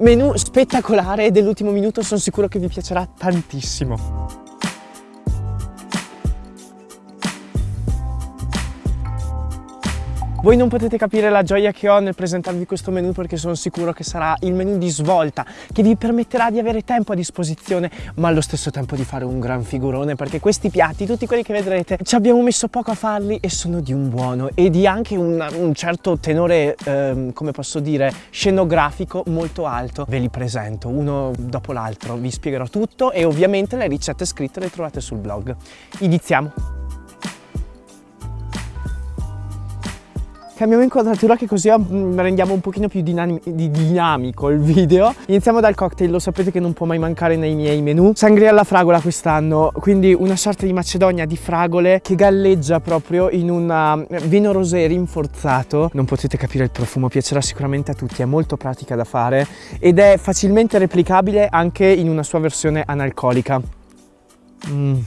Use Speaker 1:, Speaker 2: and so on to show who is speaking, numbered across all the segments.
Speaker 1: Menù spettacolare dell'ultimo minuto, sono sicuro che vi piacerà tantissimo. Voi non potete capire la gioia che ho nel presentarvi questo menu perché sono sicuro che sarà il menu di svolta che vi permetterà di avere tempo a disposizione ma allo stesso tempo di fare un gran figurone perché questi piatti, tutti quelli che vedrete, ci abbiamo messo poco a farli e sono di un buono e di anche un, un certo tenore, ehm, come posso dire, scenografico molto alto. Ve li presento uno dopo l'altro, vi spiegherò tutto e ovviamente le ricette scritte le trovate sul blog. Iniziamo! Cambiamo inquadratura che così mm, rendiamo un pochino più dinamico il video. Iniziamo dal cocktail, lo sapete che non può mai mancare nei miei menu. Sangria alla fragola quest'anno, quindi una sorta di macedonia di fragole che galleggia proprio in un eh, vino rosé rinforzato. Non potete capire il profumo, piacerà sicuramente a tutti, è molto pratica da fare ed è facilmente replicabile anche in una sua versione analcolica. Mm.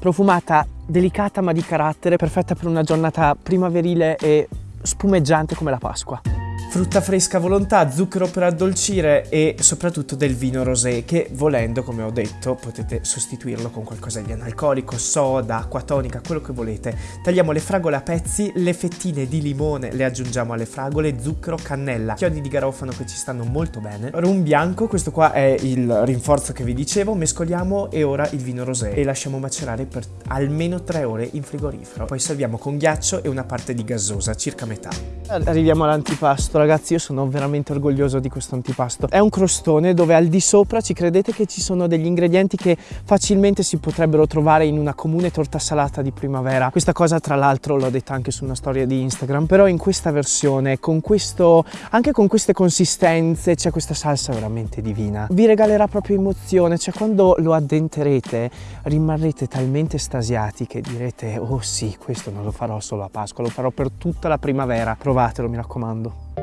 Speaker 1: Profumata, delicata ma di carattere, perfetta per una giornata primaverile e spumeggiante come la Pasqua frutta fresca volontà, zucchero per addolcire e soprattutto del vino rosé che volendo come ho detto potete sostituirlo con qualcosa di analcolico, soda, acqua tonica, quello che volete. Tagliamo le fragole a pezzi, le fettine di limone le aggiungiamo alle fragole, zucchero, cannella, chiodi di garofano che ci stanno molto bene, rum bianco, questo qua è il rinforzo che vi dicevo, mescoliamo e ora il vino rosé e lasciamo macerare per almeno 3 ore in frigorifero. Poi serviamo con ghiaccio e una parte di gassosa, circa metà. Arriviamo all'antipasto ragazzi io sono veramente orgoglioso di questo antipasto. È un crostone dove al di sopra ci credete che ci sono degli ingredienti che facilmente si potrebbero trovare in una comune torta salata di primavera. Questa cosa tra l'altro l'ho detta anche su una storia di Instagram, però in questa versione, con questo, anche con queste consistenze, c'è questa salsa veramente divina. Vi regalerà proprio emozione, cioè quando lo addenterete rimarrete talmente estasiati che direte oh sì, questo non lo farò solo a Pasqua, lo farò per tutta la primavera. Provatelo, mi raccomando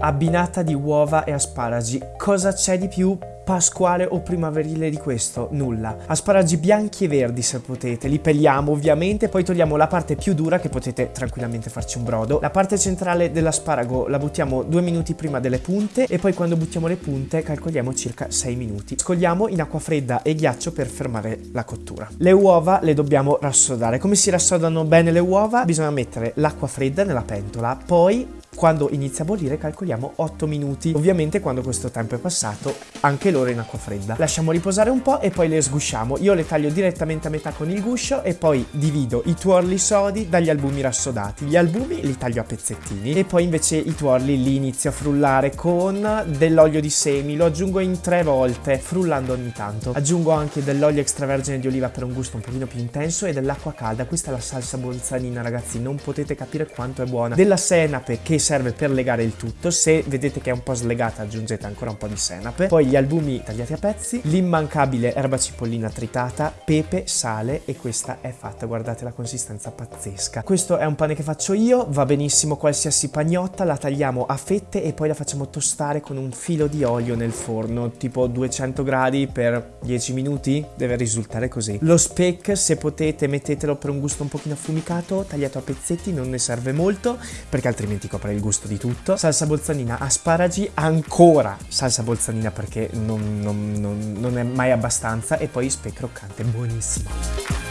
Speaker 1: abbinata di uova e asparagi. Cosa c'è di più pasquale o primaverile di questo? Nulla. Asparagi bianchi e verdi se potete, li pelliamo ovviamente, poi togliamo la parte più dura che potete tranquillamente farci un brodo. La parte centrale dell'asparago la buttiamo due minuti prima delle punte e poi quando buttiamo le punte calcoliamo circa 6 minuti. Scogliamo in acqua fredda e ghiaccio per fermare la cottura. Le uova le dobbiamo rassodare. Come si rassodano bene le uova? Bisogna mettere l'acqua fredda nella pentola, poi quando inizia a bollire calcoliamo 8 minuti. Ovviamente quando questo tempo è passato anche loro in acqua fredda. Lasciamo riposare un po' e poi le sgusciamo. Io le taglio direttamente a metà con il guscio e poi divido i tuorli sodi dagli albumi rassodati. Gli albumi li taglio a pezzettini e poi invece i tuorli li inizio a frullare con dell'olio di semi. Lo aggiungo in tre volte frullando ogni tanto. Aggiungo anche dell'olio extravergine di oliva per un gusto un pochino più intenso e dell'acqua calda. Questa è la salsa bolzanina ragazzi, non potete capire quanto è buona. Della senape che serve per legare il tutto, se vedete che è un po' slegata aggiungete ancora un po' di senape, poi gli albumi tagliati a pezzi, l'immancabile erba cipollina tritata, pepe, sale e questa è fatta, guardate la consistenza pazzesca. Questo è un pane che faccio io, va benissimo qualsiasi pagnotta, la tagliamo a fette e poi la facciamo tostare con un filo di olio nel forno, tipo 200 gradi per 10 minuti, deve risultare così. Lo speck, se potete, mettetelo per un gusto un pochino affumicato, tagliato a pezzetti, non ne serve molto perché altrimenti copre il gusto di tutto. Salsa bolzanina, asparagi, ancora salsa bolzanina perché non, non, non, non è mai abbastanza e poi speck croccante, buonissimo.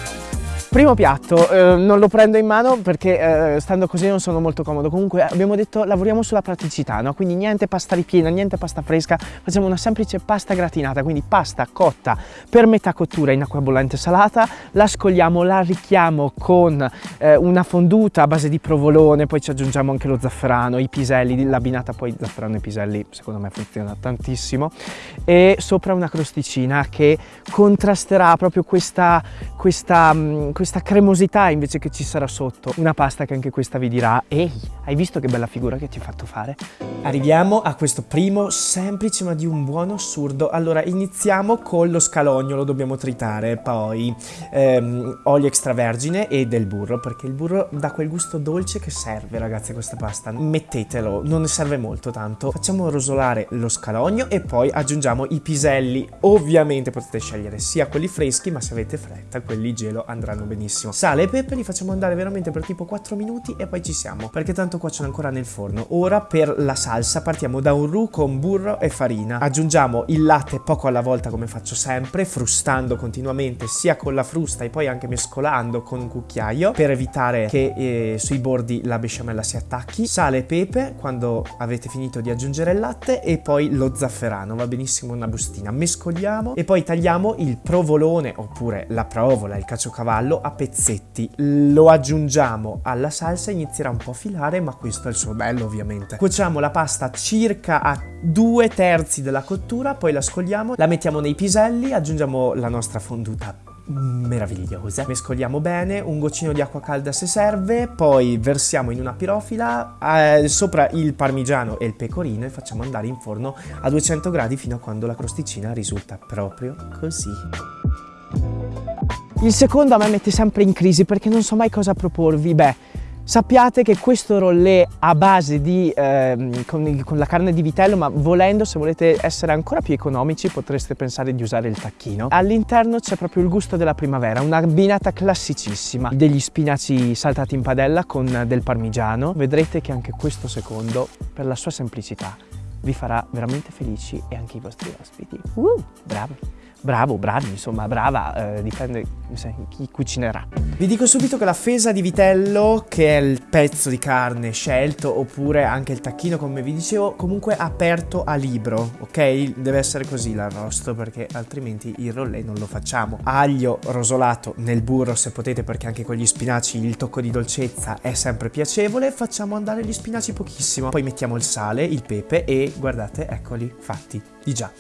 Speaker 1: Primo piatto, eh, non lo prendo in mano perché eh, stando così non sono molto comodo. Comunque abbiamo detto lavoriamo sulla praticità, no? Quindi niente pasta ripiena, niente pasta fresca, facciamo una semplice pasta gratinata, quindi pasta cotta per metà cottura in acqua bollente salata, la scogliamo, la arricchiamo con eh, una fonduta a base di provolone, poi ci aggiungiamo anche lo zafferano, i piselli, l'abbinata poi zafferano e piselli secondo me funziona tantissimo e sopra una crosticina che contrasterà proprio questa, questa mm, questa cremosità invece che ci sarà sotto. Una pasta che anche questa vi dirà, ehi, hai visto che bella figura che ti ho fatto fare? Arriviamo a questo primo semplice ma di un buono assurdo. Allora, iniziamo con lo scalogno, lo dobbiamo tritare, poi ehm, olio extravergine e del burro, perché il burro dà quel gusto dolce che serve, ragazzi, a questa pasta. Mettetelo, non ne serve molto tanto. Facciamo rosolare lo scalogno e poi aggiungiamo i piselli. Ovviamente potete scegliere sia quelli freschi, ma se avete fretta, quelli gelo andranno benissimo. Sale e pepe li facciamo andare veramente per tipo 4 minuti e poi ci siamo, perché tanto cuociono ancora nel forno. Ora per la salsa partiamo da un roux con burro e farina. Aggiungiamo il latte poco alla volta come faccio sempre, frustando continuamente sia con la frusta e poi anche mescolando con un cucchiaio per evitare che eh, sui bordi la besciamella si attacchi. Sale e pepe quando avete finito di aggiungere il latte e poi lo zafferano, va benissimo una bustina. Mescoliamo e poi tagliamo il provolone oppure la provola, il caciocavallo a pezzetti. Lo aggiungiamo alla salsa, inizierà un po' a filare, ma questo è il suo bello ovviamente. Cuociamo la pasta circa a due terzi della cottura, poi la scogliamo, la mettiamo nei piselli, aggiungiamo la nostra fonduta meravigliosa. Mescoliamo bene, un goccino di acqua calda se serve, poi versiamo in una pirofila eh, sopra il parmigiano e il pecorino e facciamo andare in forno a 200 gradi fino a quando la crosticina risulta proprio così. Il secondo a me mette sempre in crisi perché non so mai cosa proporvi. Beh, Sappiate che questo rollè a base di, eh, con, con, la carne di vitello, ma volendo, se volete essere ancora più economici, potreste pensare di usare il tacchino. All'interno c'è proprio il gusto della primavera, una abbinata classicissima. Degli spinaci saltati in padella con del parmigiano. Vedrete che anche questo secondo, per la sua semplicità, vi farà veramente felici e anche i vostri ospiti. Uh, bravi! Bravo, bravi, insomma, brava, eh, dipende chi cucinerà. Vi dico subito che la fesa di vitello, che è il pezzo di carne scelto, oppure anche il tacchino, come vi dicevo, comunque aperto a libro, ok? Deve essere così l'arrosto, perché altrimenti il rollè non lo facciamo. Aglio rosolato nel burro, se potete, perché anche con gli spinaci il tocco di dolcezza è sempre piacevole. Facciamo andare gli spinaci pochissimo. Poi mettiamo il sale, il pepe e guardate, eccoli, fatti di già.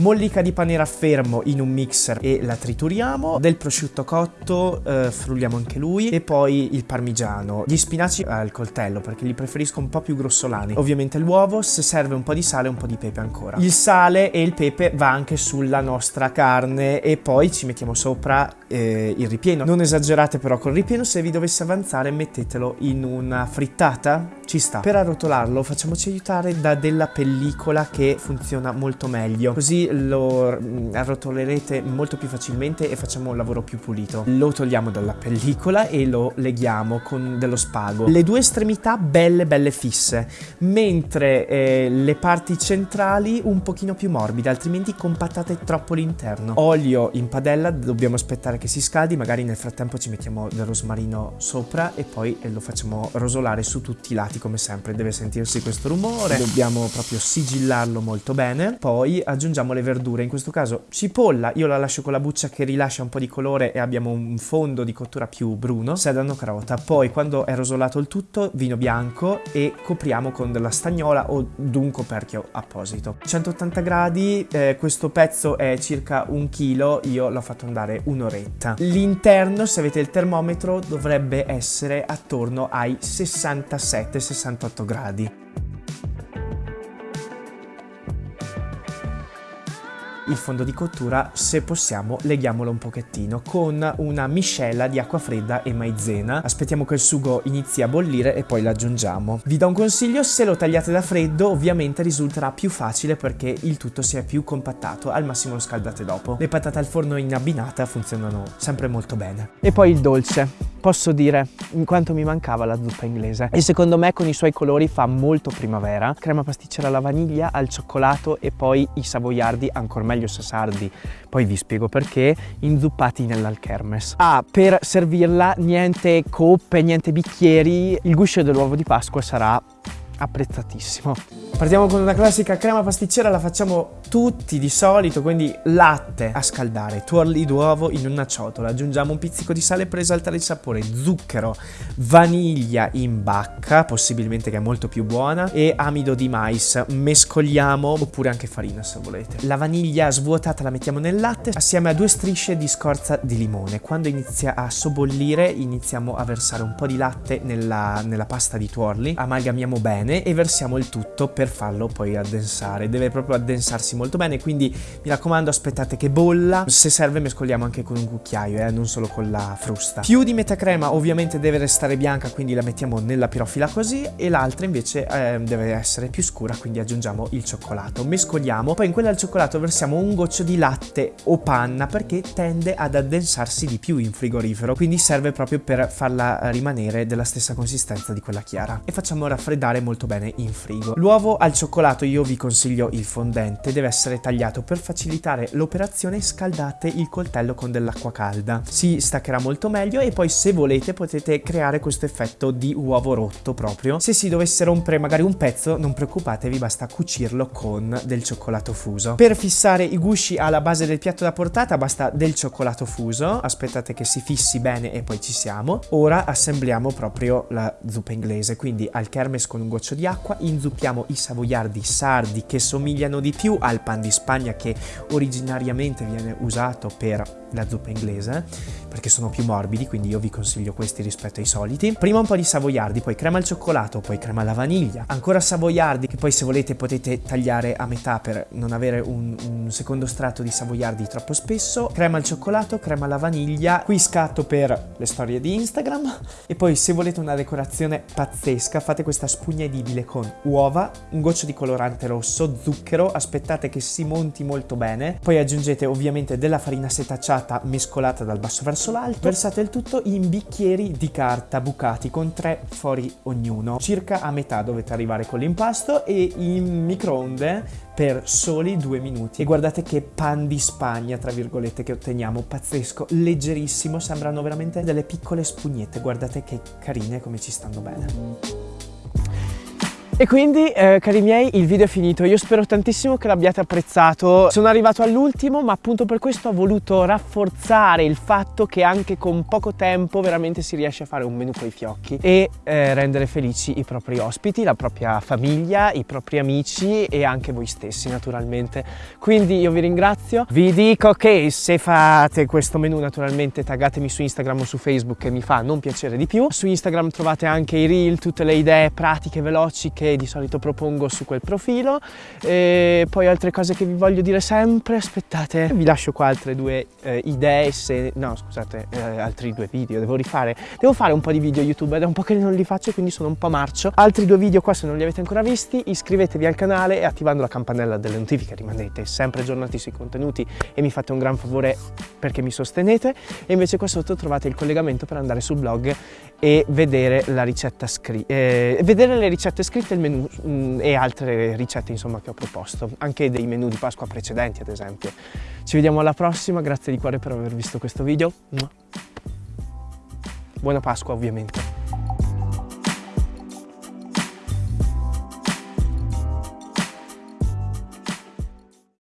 Speaker 1: Mollica di pane raffermo in un mixer e la trituriamo, del prosciutto cotto eh, frulliamo anche lui e poi il parmigiano, gli spinaci al coltello perché li preferisco un po' più grossolani, ovviamente l'uovo, se serve un po' di sale e un po' di pepe ancora. Il sale e il pepe va anche sulla nostra carne e poi ci mettiamo sopra eh, il ripieno. Non esagerate però col ripieno, se vi dovesse avanzare mettetelo in una frittata, ci sta. Per arrotolarlo facciamoci aiutare da della pellicola che funziona molto meglio, così lo mm, arrotolerete molto più facilmente e facciamo un lavoro più pulito. Lo togliamo dalla pellicola e lo leghiamo con dello spago. Le due estremità belle belle fisse, mentre eh, le parti centrali un pochino più morbide, altrimenti compattate troppo l'interno. Olio in padella, dobbiamo aspettare che si scaldi, magari nel frattempo ci mettiamo del rosmarino sopra e poi lo facciamo rosolare su tutti i lati come sempre, deve sentirsi questo rumore, dobbiamo proprio sigillarlo molto bene, poi aggiungiamo le verdure, in questo caso cipolla, io la lascio con la buccia che rilascia un po' di colore e abbiamo un fondo di cottura più bruno, sedano carota, poi quando è rosolato il tutto, vino bianco e copriamo con della stagnola o d'un coperchio apposito. 180 gradi, eh, questo pezzo è circa un chilo, io l'ho fatto andare un'oretta. L'interno, se avete il termometro, dovrebbe essere attorno ai 67-68 gradi. Il fondo di cottura, se possiamo, leghiamolo un pochettino con una miscela di acqua fredda e maizena. Aspettiamo che il sugo inizi a bollire e poi l'aggiungiamo. Vi do un consiglio, se lo tagliate da freddo ovviamente risulterà più facile perché il tutto si è più compattato, al massimo lo scaldate dopo. Le patate al forno in abbinata funzionano sempre molto bene. E poi il dolce posso dire in quanto mi mancava la zuppa inglese. E secondo me con i suoi colori fa molto primavera. Crema pasticcera alla vaniglia al cioccolato e poi i savoiardi ancora meglio se sardi poi vi spiego perché inzuppati nell'alchermes ah per servirla niente coppe niente bicchieri il guscio dell'uovo di pasqua sarà apprezzatissimo. Partiamo con una classica crema pasticcera la facciamo tutti di solito, quindi latte a scaldare, tuorli d'uovo in una ciotola, aggiungiamo un pizzico di sale per esaltare il sapore, zucchero, vaniglia in bacca, possibilmente che è molto più buona, e amido di mais, mescoliamo, oppure anche farina se volete. La vaniglia svuotata la mettiamo nel latte assieme a due strisce di scorza di limone. Quando inizia a sobbollire iniziamo a versare un po' di latte nella, nella pasta di tuorli, amalgamiamo bene e versiamo il tutto per farlo poi addensare, deve proprio addensarsi molto bene, quindi mi raccomando aspettate che bolla, se serve mescoliamo anche con un cucchiaio, eh, non solo con la frusta. Più di metà crema ovviamente deve restare bianca, quindi la mettiamo nella pirofila così, e l'altra invece eh, deve essere più scura, quindi aggiungiamo il cioccolato. Mescoliamo, poi in quella al cioccolato versiamo un goccio di latte o panna perché tende ad addensarsi di più in frigorifero, quindi serve proprio per farla rimanere della stessa consistenza di quella chiara. E facciamo raffreddare molto bene in frigo. L'uovo al cioccolato io vi consiglio il fondente, deve essere tagliato per facilitare l'operazione scaldate il coltello con dell'acqua calda. Si staccherà molto meglio e poi se volete potete creare questo effetto di uovo rotto proprio. Se si dovesse rompere magari un pezzo non preoccupatevi basta cucirlo con del cioccolato fuso. Per fissare i gusci alla base del piatto da portata basta del cioccolato fuso, aspettate che si fissi bene e poi ci siamo. Ora assembliamo proprio la zuppa inglese, quindi al kermes con un goccio di acqua inzuppiamo i savoiardi sardi che somigliano di più al pan di Spagna che originariamente viene usato per la zuppa inglese perché sono più morbidi quindi io vi consiglio questi rispetto ai soliti. Prima un po' di savoiardi poi crema al cioccolato poi crema alla vaniglia. Ancora savoiardi che poi se volete potete tagliare a metà per non avere un, un secondo strato di savoiardi troppo spesso. Crema al cioccolato crema alla vaniglia. Qui scatto per le storie di Instagram. E poi se volete una decorazione pazzesca fate questa spugna edibile con uova un goccio di colorante rosso zucchero aspettate che si monti molto bene. Poi aggiungete ovviamente della farina setacciata passata mescolata dal basso verso l'alto, versate il tutto in bicchieri di carta bucati con tre fori ognuno. Circa a metà dovete arrivare con l'impasto e in microonde per soli due minuti. E guardate che pan di Spagna, tra virgolette, che otteniamo, pazzesco, leggerissimo, sembrano veramente delle piccole spugnette, guardate che carine come ci stanno bene. E quindi, eh, cari miei, il video è finito. Io spero tantissimo che l'abbiate apprezzato. Sono arrivato all'ultimo, ma appunto per questo ho voluto rafforzare il fatto che anche con poco tempo veramente si riesce a fare un menù con i fiocchi e eh, rendere felici i propri ospiti, la propria famiglia, i propri amici e anche voi stessi, naturalmente. Quindi io vi ringrazio. Vi dico che se fate questo menù, naturalmente taggatemi su Instagram o su Facebook che mi fa non piacere di più. Su Instagram trovate anche i reel, tutte le idee pratiche, veloci che di solito propongo su quel profilo. E poi altre cose che vi voglio dire sempre aspettate vi lascio qua altre due eh, idee se no scusate eh, altri due video devo rifare. Devo fare un po' di video youtube ed è un po' che non li faccio quindi sono un po' marcio. Altri due video qua se non li avete ancora visti iscrivetevi al canale e attivando la campanella delle notifiche rimanete sempre aggiornati sui contenuti e mi fate un gran favore perché mi sostenete. E invece qua sotto trovate il collegamento per andare sul blog e vedere la ricetta scritta eh, vedere le ricette scritte il menù mh, mm, e altre ricette insomma che ho proposto. Anche dei menù di Pasqua precedenti ad esempio. Ci vediamo alla prossima. Grazie di cuore per aver visto questo video. Buona Pasqua ovviamente